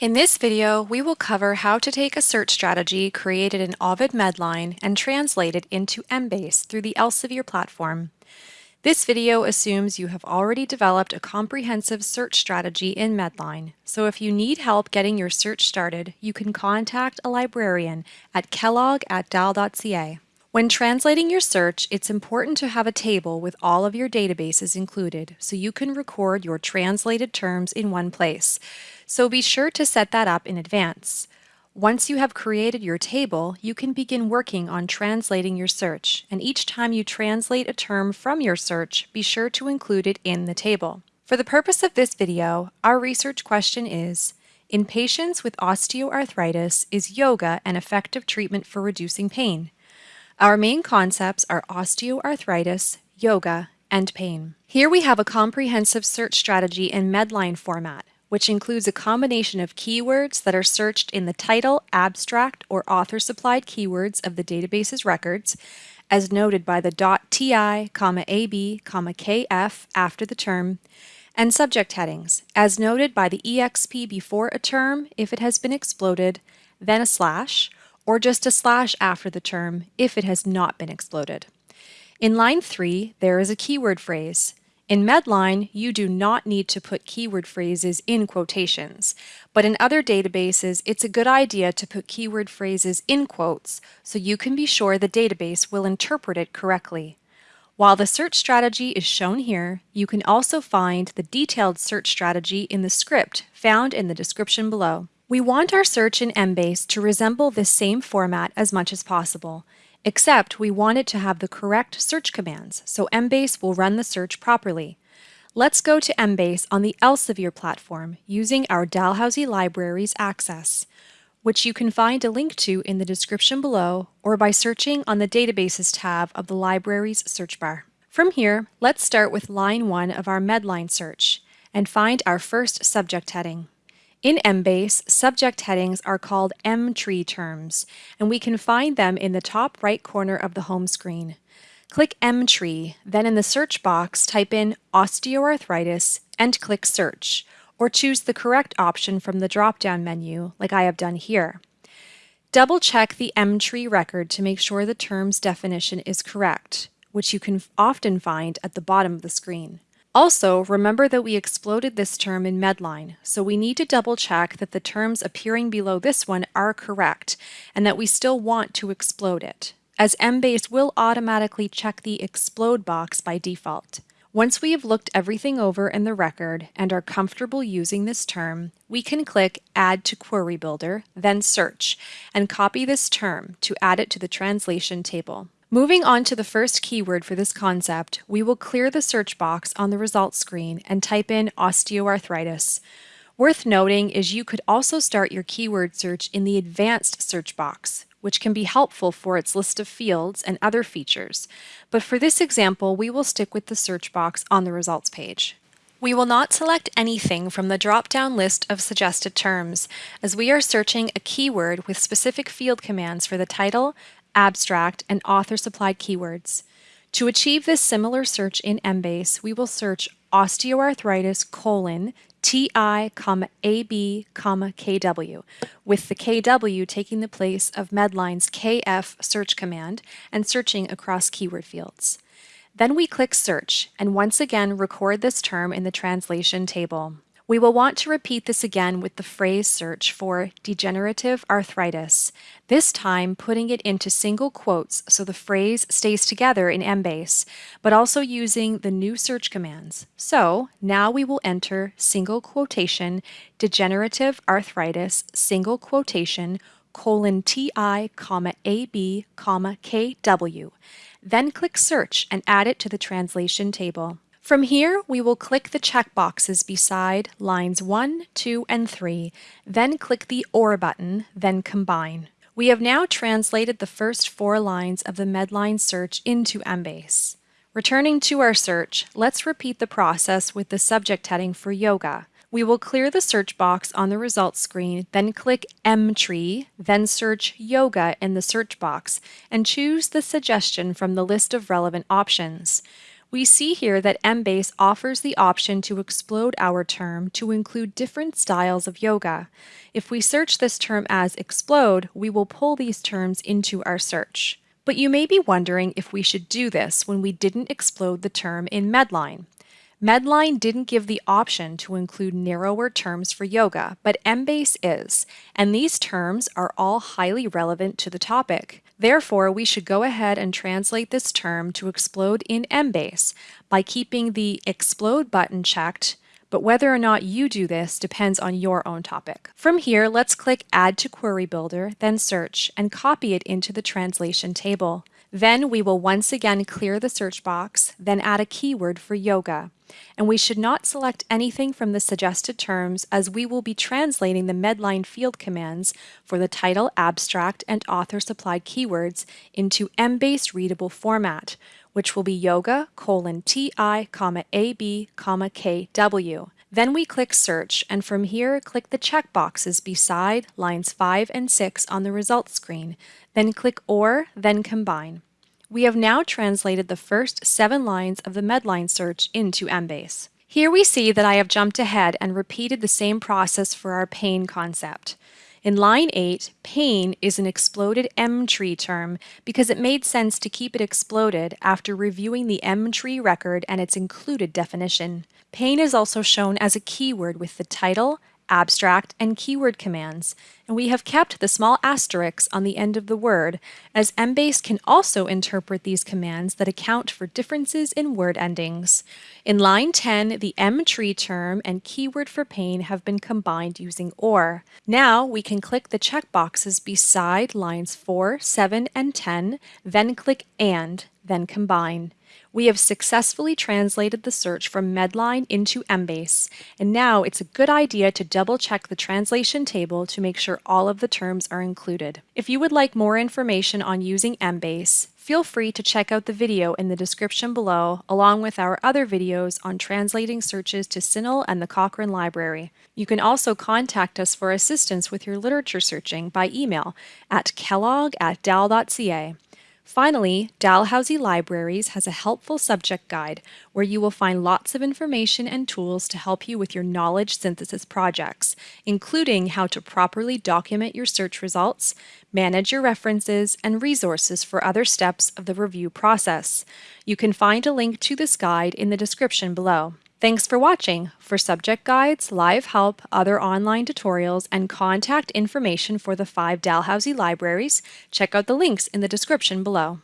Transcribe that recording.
In this video, we will cover how to take a search strategy created in Ovid Medline and translate it into Embase through the Elsevier platform. This video assumes you have already developed a comprehensive search strategy in Medline, so if you need help getting your search started, you can contact a librarian at kellogg at dal.ca. When translating your search, it's important to have a table with all of your databases included so you can record your translated terms in one place. So be sure to set that up in advance. Once you have created your table, you can begin working on translating your search, and each time you translate a term from your search, be sure to include it in the table. For the purpose of this video, our research question is, in patients with osteoarthritis, is yoga an effective treatment for reducing pain? Our main concepts are osteoarthritis, yoga, and pain. Here we have a comprehensive search strategy in Medline format, which includes a combination of keywords that are searched in the title, abstract, or author-supplied keywords of the database's records, as noted by the .ti, .ab, .kf after the term, and subject headings, as noted by the exp before a term if it has been exploded, then a slash, or just a slash after the term if it has not been exploded. In line 3, there is a keyword phrase. In Medline, you do not need to put keyword phrases in quotations, but in other databases, it's a good idea to put keyword phrases in quotes so you can be sure the database will interpret it correctly. While the search strategy is shown here, you can also find the detailed search strategy in the script found in the description below. We want our search in Embase to resemble this same format as much as possible, except we want it to have the correct search commands, so Embase will run the search properly. Let's go to Embase on the Elsevier platform using our Dalhousie Libraries access, which you can find a link to in the description below or by searching on the Databases tab of the library's search bar. From here, let's start with line 1 of our Medline search and find our first subject heading. In Embase, subject headings are called Emtree terms, and we can find them in the top right corner of the home screen. Click Emtree, then in the search box type in osteoarthritis and click Search, or choose the correct option from the drop-down menu, like I have done here. Double-check the Emtree record to make sure the term's definition is correct, which you can often find at the bottom of the screen. Also, remember that we exploded this term in Medline, so we need to double check that the terms appearing below this one are correct and that we still want to explode it, as Embase will automatically check the explode box by default. Once we have looked everything over in the record and are comfortable using this term, we can click Add to Query Builder, then Search, and copy this term to add it to the translation table. Moving on to the first keyword for this concept, we will clear the search box on the results screen and type in osteoarthritis. Worth noting is you could also start your keyword search in the advanced search box, which can be helpful for its list of fields and other features. But for this example, we will stick with the search box on the results page. We will not select anything from the drop-down list of suggested terms, as we are searching a keyword with specific field commands for the title, abstract, and author-supplied keywords. To achieve this similar search in Embase, we will search osteoarthritis colon TI, AB, KW, with the KW taking the place of Medline's KF search command and searching across keyword fields. Then we click Search and once again record this term in the translation table. We will want to repeat this again with the phrase search for degenerative arthritis, this time putting it into single quotes so the phrase stays together in Embase, but also using the new search commands. So now we will enter single quotation degenerative arthritis single quotation colon TI comma AB comma KW. Then click search and add it to the translation table. From here, we will click the checkboxes beside lines 1, 2, and 3, then click the OR button, then Combine. We have now translated the first four lines of the Medline search into Embase. Returning to our search, let's repeat the process with the subject heading for yoga. We will clear the search box on the results screen, then click Emtree, then search Yoga in the search box, and choose the suggestion from the list of relevant options. We see here that Embase offers the option to explode our term to include different styles of yoga. If we search this term as explode, we will pull these terms into our search. But you may be wondering if we should do this when we didn't explode the term in Medline. Medline didn't give the option to include narrower terms for yoga, but Embase is, and these terms are all highly relevant to the topic. Therefore, we should go ahead and translate this term to explode in Embase by keeping the explode button checked, but whether or not you do this depends on your own topic. From here, let's click Add to Query Builder, then Search, and copy it into the translation table. Then we will once again clear the search box, then add a keyword for yoga. And we should not select anything from the suggested terms as we will be translating the Medline field commands for the title, abstract, and author supplied keywords into Embase readable format, which will be yoga colon ti comma ab comma kw. Then we click Search, and from here click the checkboxes beside lines 5 and 6 on the results screen, then click Or, then Combine. We have now translated the first seven lines of the Medline search into Embase. Here we see that I have jumped ahead and repeated the same process for our pain concept. In line 8, pain is an exploded Emtree term because it made sense to keep it exploded after reviewing the Emtree record and its included definition. Pain is also shown as a keyword with the title, abstract, and keyword commands, and we have kept the small asterisks on the end of the word, as Embase can also interpret these commands that account for differences in word endings. In line 10, the Emtree term and keyword for pain have been combined using OR. Now we can click the checkboxes beside lines 4, 7, and 10, then click AND, then Combine. We have successfully translated the search from Medline into Embase, and now it's a good idea to double check the translation table to make sure all of the terms are included. If you would like more information on using Embase, feel free to check out the video in the description below, along with our other videos on translating searches to CINAHL and the Cochrane Library. You can also contact us for assistance with your literature searching by email at kellogg at dal.ca. Finally, Dalhousie Libraries has a helpful subject guide where you will find lots of information and tools to help you with your knowledge synthesis projects, including how to properly document your search results, manage your references, and resources for other steps of the review process. You can find a link to this guide in the description below. Thanks for watching. For subject guides, live help, other online tutorials, and contact information for the five Dalhousie libraries, check out the links in the description below.